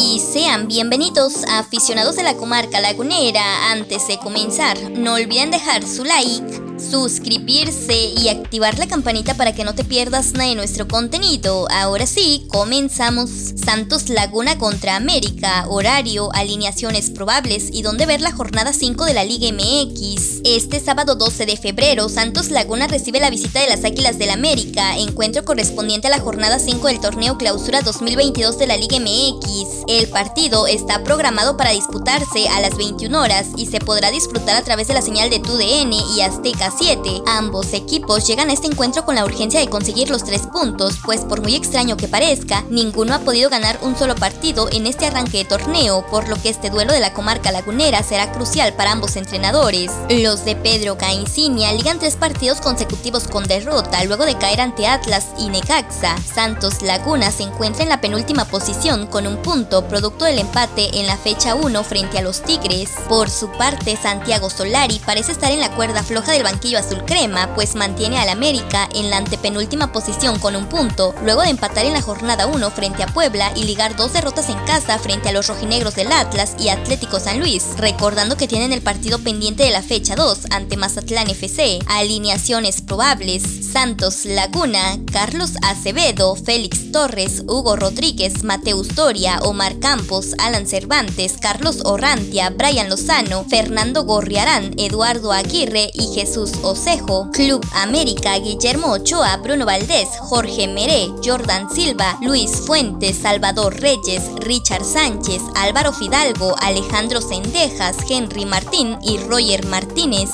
y sean bienvenidos a aficionados de la comarca lagunera. Antes de comenzar, no olviden dejar su like suscribirse y activar la campanita para que no te pierdas nada de nuestro contenido. Ahora sí, comenzamos. Santos Laguna contra América, horario, alineaciones probables y dónde ver la jornada 5 de la Liga MX. Este sábado 12 de febrero, Santos Laguna recibe la visita de las Águilas del América, encuentro correspondiente a la jornada 5 del torneo Clausura 2022 de la Liga MX. El partido está programado para disputarse a las 21 horas y se podrá disfrutar a través de la señal de TUDN y Azteca 7. Ambos equipos llegan a este encuentro con la urgencia de conseguir los tres puntos, pues por muy extraño que parezca, ninguno ha podido ganar un solo partido en este arranque de torneo, por lo que este duelo de la comarca lagunera será crucial para ambos entrenadores. Los de Pedro Caicinia ligan tres partidos consecutivos con derrota luego de caer ante Atlas y Necaxa. Santos Laguna se encuentra en la penúltima posición con un punto producto del empate en la fecha 1 frente a los Tigres. Por su parte, Santiago Solari parece estar en la cuerda floja del banquillo azul crema, pues mantiene al América en la antepenúltima posición con un punto, luego de empatar en la jornada 1 frente a Puebla y ligar dos derrotas en casa frente a los rojinegros del Atlas y Atlético San Luis, recordando que tienen el partido pendiente de la fecha 2 ante Mazatlán FC. Alineaciones probables: Santos Laguna, Carlos Acevedo, Félix Torres, Hugo Rodríguez, Mateus Doria, Omar Campos, Alan Cervantes, Carlos Orrantia, Brian Lozano, Fernando Gorriarán, Eduardo Aguirre y Jesús Osejo, Club América, Guillermo Ochoa, Bruno Valdés, Jorge Meré, Jordan Silva, Luis Fuentes, Salvador Reyes, Richard Sánchez, Álvaro Fidalgo, Alejandro Sendejas, Henry Martín y Roger Martínez.